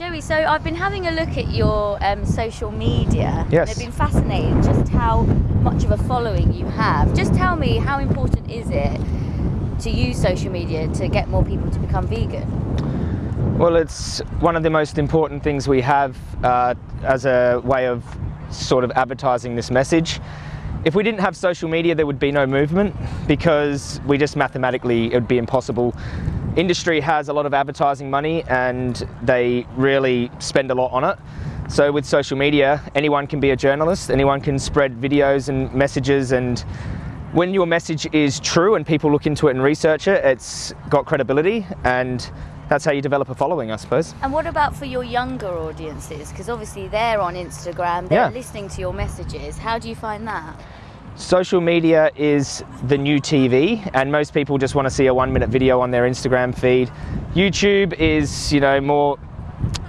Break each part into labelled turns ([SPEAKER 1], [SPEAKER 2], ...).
[SPEAKER 1] Joey, so I've been having a look at your um, social media.
[SPEAKER 2] Yes.
[SPEAKER 1] And I've been fascinated just how much of a following you have. Just tell me, how important is it to use social media to get more people to become vegan?
[SPEAKER 2] Well, it's one of the most important things we have uh, as a way of sort of advertising this message. If we didn't have social media, there would be no movement because we just mathematically, it would be impossible. Industry has a lot of advertising money and they really spend a lot on it. So with social media, anyone can be a journalist, anyone can spread videos and messages and when your message is true and people look into it and research it, it's got credibility and that's how you develop a following, I suppose.
[SPEAKER 1] And what about for your younger audiences? Because obviously they're on Instagram, they're
[SPEAKER 2] Yeah.
[SPEAKER 1] listening to your messages. How do you find that?
[SPEAKER 2] Social media is the new TV, and most people just want to see a one minute video on their Instagram feed. YouTube is, you know, more,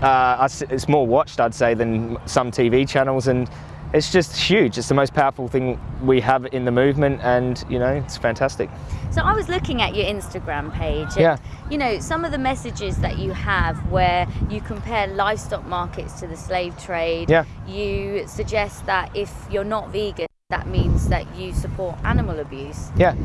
[SPEAKER 2] uh, it's more watched, I'd say, than some TV channels, and it's just huge. It's the most powerful thing we have in the movement, and, you know, it's fantastic.
[SPEAKER 1] So I was looking at your Instagram page and
[SPEAKER 2] Yeah.
[SPEAKER 1] you know some of the messages that you have where you compare livestock markets to the slave trade.
[SPEAKER 2] Yeah.
[SPEAKER 1] You suggest that if you're not vegan that means that you support animal abuse.
[SPEAKER 2] Yeah.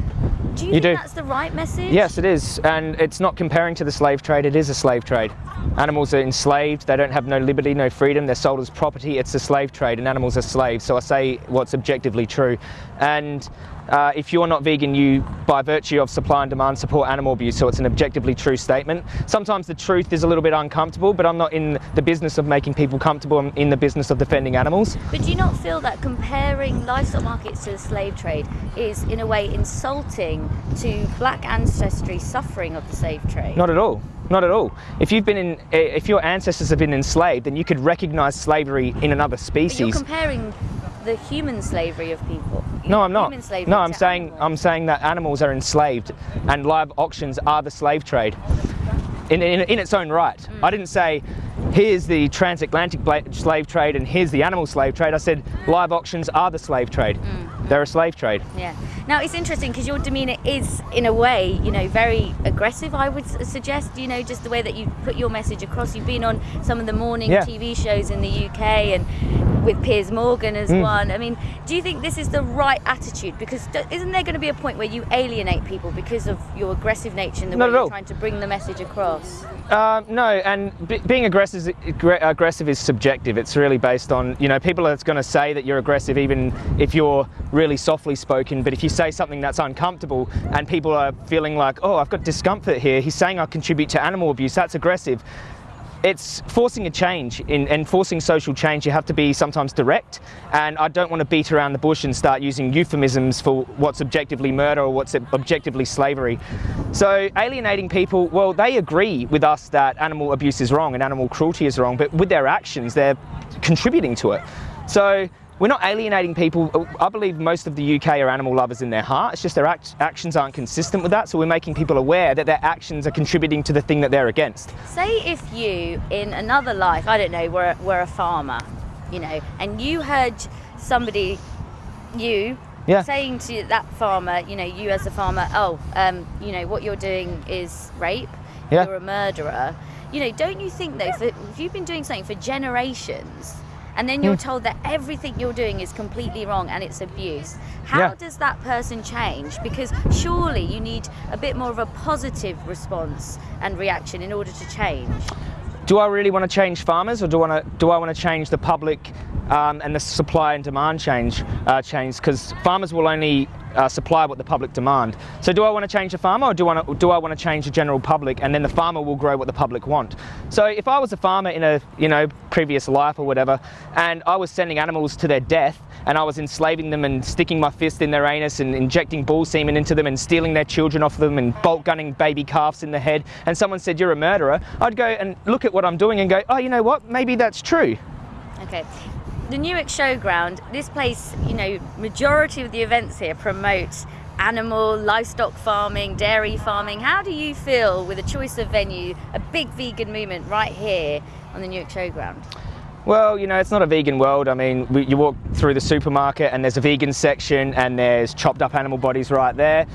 [SPEAKER 1] Do you,
[SPEAKER 2] You
[SPEAKER 1] think
[SPEAKER 2] do.
[SPEAKER 1] that's the right message?
[SPEAKER 2] Yes, it is, and it's not comparing to the slave trade. It is a slave trade. Animals are enslaved. They don't have no liberty, no freedom. They're sold as property. It's a slave trade, and animals are slaves. So I say what's objectively true. And uh, if you're not vegan, you, by virtue of supply and demand, support animal abuse. So it's an objectively true statement. Sometimes the truth is a little bit uncomfortable, but I'm not in the business of making people comfortable. I'm in the business of defending animals.
[SPEAKER 1] But do you not feel that comparing livestock markets to the slave trade is in a way insulting to black ancestry suffering of the slave trade?
[SPEAKER 2] Not at all. Not at all. If you've been in, if your ancestors have been enslaved, then you could recognise slavery in another
[SPEAKER 1] But you're
[SPEAKER 2] species.
[SPEAKER 1] comparing the human slavery of people.
[SPEAKER 2] No, I'm not. No, I'm saying
[SPEAKER 1] animals.
[SPEAKER 2] I'm saying that animals are enslaved, and live auctions are the slave trade, in in, in its own right.
[SPEAKER 1] Mm.
[SPEAKER 2] I didn't say here's the transatlantic slave trade and here's the animal slave trade. I said live auctions are the slave trade.
[SPEAKER 1] Mm.
[SPEAKER 2] They're a slave trade.
[SPEAKER 1] Yeah. Now it's interesting because your demeanour is, in a way, you know, very aggressive. I would suggest, you know, just the way that you put your message across. You've been on some of the morning
[SPEAKER 2] Yeah.
[SPEAKER 1] TV shows in the UK and with Piers Morgan as
[SPEAKER 2] Mm.
[SPEAKER 1] one. I mean, do you think this is the right attitude? Because isn't there going to be a point where you alienate people because of your aggressive nature and the
[SPEAKER 2] Not
[SPEAKER 1] way you're trying to bring the message across?
[SPEAKER 2] Um, no, and being aggressive, aggr- aggressive is subjective. It's really based on, you know, people are going to say that you're aggressive even if you're really softly spoken. But if you say something that's uncomfortable and people are feeling like, oh, I've got discomfort here, he's saying I contribute to animal abuse, that's aggressive. It's forcing a change in, and forcing social change. You have to be sometimes direct, and I don't want to beat around the bush and start using euphemisms for what's objectively murder or what's objectively slavery. So alienating people, well, they agree with us that animal abuse is wrong and animal cruelty is wrong, but with their actions, they're contributing to it. So we're not alienating people. I believe most of the UK are animal lovers in their heart. It's just their act- actions aren't consistent with that. So we're making people aware that their actions are contributing to the thing that they're against.
[SPEAKER 1] Say if you, in another life, I don't know, were, were a farmer, you know, and you heard somebody, you,
[SPEAKER 2] Yeah.
[SPEAKER 1] saying to that farmer, you know, you as a farmer, oh, um, you know, what you're doing is rape,
[SPEAKER 2] Yeah.
[SPEAKER 1] you're a murderer. You know, don't you think though, that if you've been doing something for generations, and then you're
[SPEAKER 2] Hmm.
[SPEAKER 1] told that everything you're doing is completely wrong and it's abuse, how
[SPEAKER 2] Yeah.
[SPEAKER 1] does that person change? Because surely you need a bit more of a positive response and reaction in order to change.
[SPEAKER 2] Do I really want to change farmers, or do I want to do I want to change the public um, and the supply and demand change uh, change? Because farmers will only uh, supply what the public demand. So do I want to change the farmer, or do I want to, do I want to change the general public, and then the farmer will grow what the public want? So if I was a farmer in a you know previous life or whatever, and I was sending animals to their death, and I was enslaving them and sticking my fist in their anus and injecting bull semen into them and stealing their children off them and bolt gunning baby calves in the head, and someone said you're a murderer, I'd go and look at what I'm doing and go, oh, you know what? Maybe that's true.
[SPEAKER 1] Okay. The Newark Showground, this place, you know, majority of the events here promote animal, livestock farming, dairy farming. How do you feel with a choice of venue, a big vegan movement right here on the Newark Showground?
[SPEAKER 2] Well, you know, it's not a vegan world. I mean, we, you walk through the supermarket and there's a vegan section and there's chopped up animal bodies right there.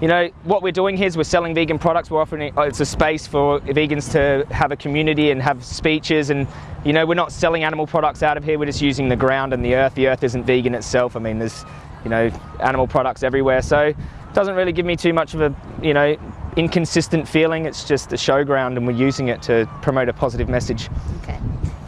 [SPEAKER 2] you know, what we're doing here is we're selling vegan products. We're offering uh, it's a space for vegans to have a community and have speeches. And you know, we're not selling animal products out of here. We're just using the ground and the earth. The earth isn't vegan itself. I mean, there's you know, animal products everywhere. So it doesn't really give me too much of a you know inconsistent feeling. It's just a showground, and we're using it to promote a positive message.
[SPEAKER 1] Okay.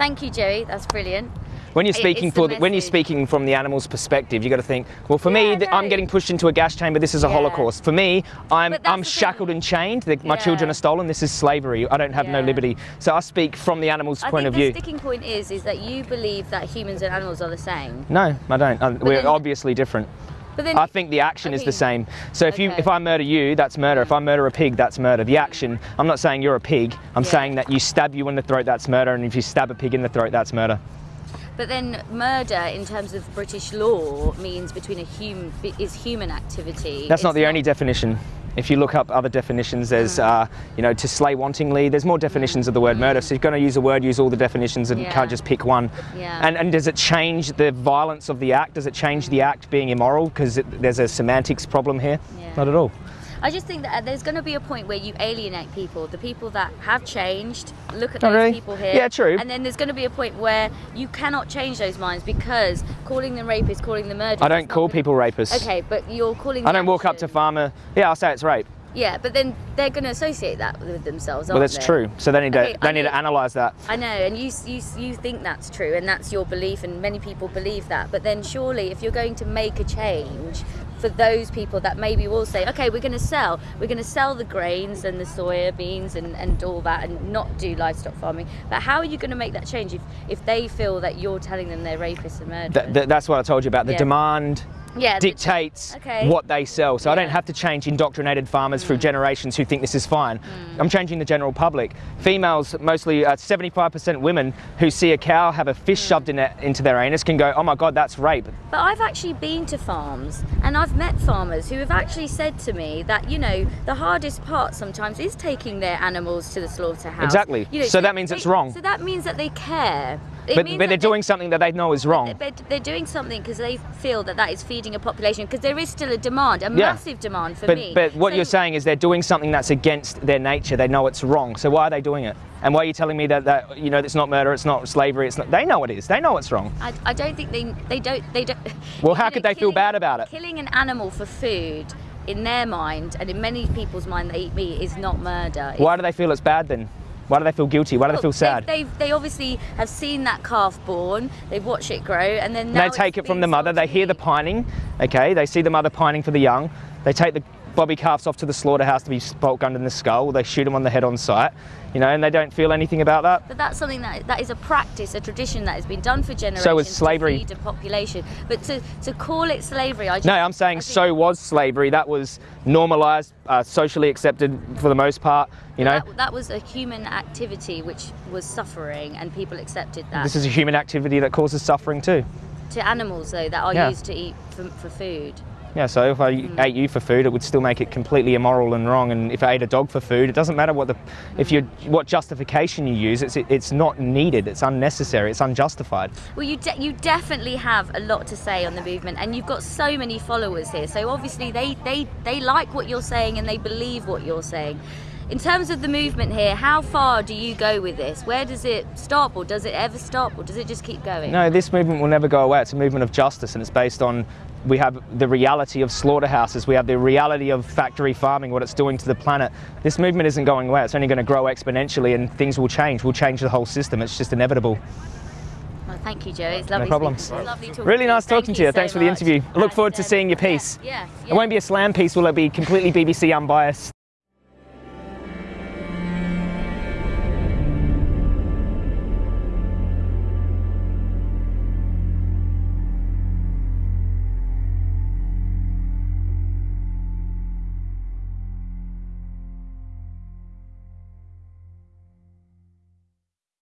[SPEAKER 1] Thank you, Joey. That's brilliant.
[SPEAKER 2] When you're speaking for the, when you're speaking from the animal's perspective, you got to think. Well, for me,
[SPEAKER 1] Yeah,
[SPEAKER 2] th- I'm getting pushed into a gas chamber. This is a
[SPEAKER 1] Yeah.
[SPEAKER 2] Holocaust. For me, I'm I'm
[SPEAKER 1] the thing.
[SPEAKER 2] shackled and chained. The, My children are stolen. This is slavery. I don't have no liberty. So I speak from the animal's
[SPEAKER 1] I
[SPEAKER 2] point
[SPEAKER 1] think
[SPEAKER 2] of
[SPEAKER 1] the
[SPEAKER 2] view.
[SPEAKER 1] sticking point is is that you believe that humans and animals are the same.
[SPEAKER 2] No, I don't. Uh, we're
[SPEAKER 1] then-
[SPEAKER 2] obviously different.
[SPEAKER 1] But then
[SPEAKER 2] I think the action is the same. So if you if I murder you, that's murder. If I murder a pig, that's murder. The action. I'm not saying you're a pig. I'm
[SPEAKER 1] Yeah.
[SPEAKER 2] saying that you stab you in the throat, that's murder. And if you stab a pig in the throat, that's murder.
[SPEAKER 1] But then murder, in terms of British law, means between a human is human activity.
[SPEAKER 2] That's not
[SPEAKER 1] It's
[SPEAKER 2] the only definition. If you look up other definitions, there's, uh, you know, to slay wantingly. There's more definitions of the word murder. So you're going to use a word, use all the definitions, and
[SPEAKER 1] Yeah.
[SPEAKER 2] can't just pick one.
[SPEAKER 1] Yeah.
[SPEAKER 2] And and does it change the violence of the act? Does it change the act being immoral? Because there's a semantics problem here.
[SPEAKER 1] Yeah.
[SPEAKER 2] Not at all.
[SPEAKER 1] I just think that there's going to be a point where you alienate people, the people that have changed. Look at those
[SPEAKER 2] really?
[SPEAKER 1] people here.
[SPEAKER 2] Yeah, true.
[SPEAKER 1] And then there's going to be a point where you cannot change those minds because calling them rapists, calling them murderers.
[SPEAKER 2] I don't call people rapists.
[SPEAKER 1] Okay, but you're calling.
[SPEAKER 2] I don't walk up to farmer. Yeah, I'll say it's rape.
[SPEAKER 1] Yeah, but then they're going to associate that with themselves.
[SPEAKER 2] Well, that's
[SPEAKER 1] they?
[SPEAKER 2] true. So they need
[SPEAKER 1] Okay,
[SPEAKER 2] to they
[SPEAKER 1] I
[SPEAKER 2] need to analyse that.
[SPEAKER 1] I know, and you, you you think that's true, and that's your belief, and many people believe that. But then, surely, if you're going to make a change for those people that maybe will say, okay, we're going to sell, we're going to sell the grains and the soya beans and, and all that, and not do livestock farming. But how are you going to make that change if if they feel that you're telling them they're rapists and murderers?
[SPEAKER 2] Th- th- that's what I told you about. The
[SPEAKER 1] Yeah.
[SPEAKER 2] demand
[SPEAKER 1] yeah,
[SPEAKER 2] dictates
[SPEAKER 1] Okay.
[SPEAKER 2] what they sell. So I don't
[SPEAKER 1] Mm.
[SPEAKER 2] have to change indoctrinated farmers through generations who think this is fine. I'm changing the general public. Females, mostly uh, 75% women who see a cow have a fish
[SPEAKER 1] Mm.
[SPEAKER 2] shoved in it, into their anus can go, oh my God, that's rape.
[SPEAKER 1] But I've actually been to farms and I've met farmers who have actually said to me that, you know, the hardest part sometimes is taking their animals to the slaughterhouse.
[SPEAKER 2] Exactly.
[SPEAKER 1] You know,
[SPEAKER 2] So that means
[SPEAKER 1] they-
[SPEAKER 2] it's wrong.
[SPEAKER 1] So that means that they care.
[SPEAKER 2] But, but they're
[SPEAKER 1] they-
[SPEAKER 2] doing something that they know is wrong.
[SPEAKER 1] They're, they're doing something because they feel that that is feeding a population because there is still a demand, a
[SPEAKER 2] Yeah.
[SPEAKER 1] massive demand for
[SPEAKER 2] But,
[SPEAKER 1] meat.
[SPEAKER 2] but what
[SPEAKER 1] So-
[SPEAKER 2] you're saying is they're doing something that's against their nature. They know it's wrong. So why are they doing it? And why are you telling me that, that you know it's not murder, it's not slavery, it's not? They know it is. They know it's wrong.
[SPEAKER 1] I, I don't think they they don't they don't.
[SPEAKER 2] Well, how
[SPEAKER 1] know,
[SPEAKER 2] could they feel bad about it?
[SPEAKER 1] Killing an animal for food, in their mind and in many people's mind, they eat meat is not murder.
[SPEAKER 2] Why do they feel it's bad then? Why do they feel guilty? Why do they feel sad?
[SPEAKER 1] They, they, they obviously have seen that calf born. They've watched it grow, and then
[SPEAKER 2] And they take it from the mother. They hear the pining. Okay, they see the mother pining for the young. They take the bobby calves off to the slaughterhouse to be bolt gunned in the skull. They shoot them on the head on sight. You know, and they don't feel anything about that.
[SPEAKER 1] But that's something that that is a practice, a tradition that has been done for generations.
[SPEAKER 2] So was slavery.
[SPEAKER 1] To feed a population, but to, to call it slavery, I just,
[SPEAKER 2] No, I'm saying so was slavery. That was normalised, uh, socially accepted for the most part. You know,
[SPEAKER 1] that, that was a human activity which was suffering, and people accepted that.
[SPEAKER 2] this is a human activity that causes suffering too.
[SPEAKER 1] to animals though that are
[SPEAKER 2] Yeah.
[SPEAKER 1] used to eat for, for food.
[SPEAKER 2] Yeah, so if I
[SPEAKER 1] Mm.
[SPEAKER 2] ate you for food, it would still make it completely immoral and wrong. And if I ate a dog for food, it doesn't matter what the, if you what justification you use. It's it's not needed. It's unnecessary. It's unjustified.
[SPEAKER 1] Well, you de- you definitely have a lot to say on the movement, and you've got so many followers here. So obviously they they they like what you're saying and they believe what you're saying. In terms of the movement here, how far do you go with this? Where does it stop, or does it ever stop, or does it just keep going?
[SPEAKER 2] No, this movement will never go away. It's a movement of justice, and it's based on we have the reality of slaughterhouses, we have the reality of factory farming, what it's doing to the planet. This movement isn't going away. It's only going to grow exponentially, and things will change. We'll change the whole system. It's just inevitable.
[SPEAKER 1] Well, thank you, Joe. It's lovely.
[SPEAKER 2] problem.
[SPEAKER 1] speaking- it's lovely
[SPEAKER 2] Really nice
[SPEAKER 1] Thank
[SPEAKER 2] talking to you.
[SPEAKER 1] so
[SPEAKER 2] Thanks for the interview. I look forward to seeing your uh,
[SPEAKER 1] yeah,
[SPEAKER 2] piece.
[SPEAKER 1] Yeah,
[SPEAKER 2] It won't be a slam piece, will it be completely BBC unbiased?